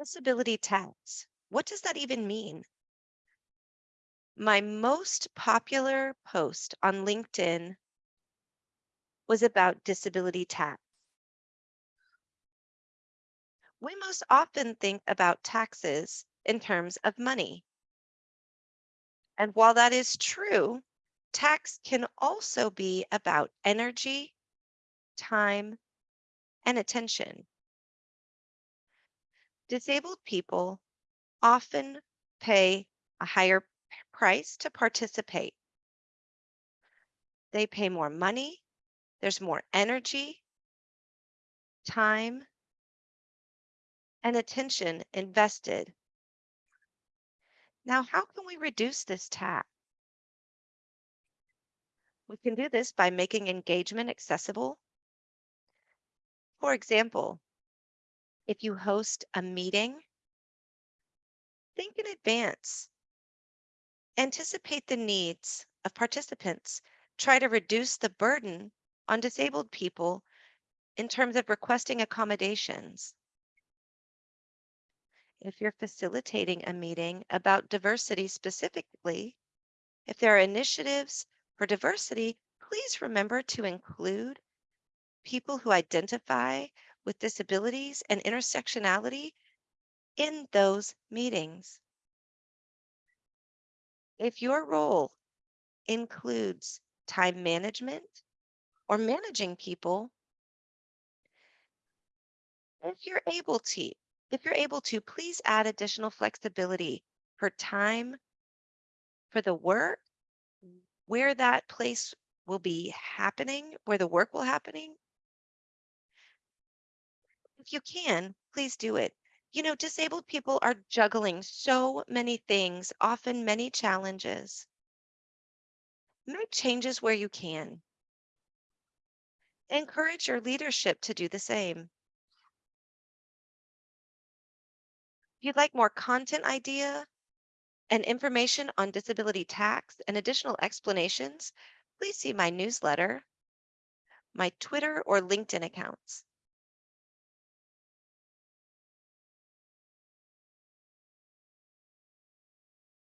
Disability tax. What does that even mean? My most popular post on LinkedIn was about disability tax. We most often think about taxes in terms of money. And while that is true, tax can also be about energy, time, and attention. Disabled people often pay a higher price to participate. They pay more money, there's more energy, time, and attention invested. Now, how can we reduce this tax? We can do this by making engagement accessible. For example, if you host a meeting, think in advance. Anticipate the needs of participants. Try to reduce the burden on disabled people in terms of requesting accommodations. If you're facilitating a meeting about diversity specifically, if there are initiatives for diversity, please remember to include people who identify with disabilities and intersectionality in those meetings. If your role includes time management or managing people, if you're able to, if you're able to, please add additional flexibility for time for the work, where that place will be happening, where the work will happening. If you can, please do it. You know, disabled people are juggling so many things, often many challenges. Make changes where you can. Encourage your leadership to do the same. If you'd like more content idea and information on disability tax and additional explanations, please see my newsletter, my Twitter or LinkedIn accounts.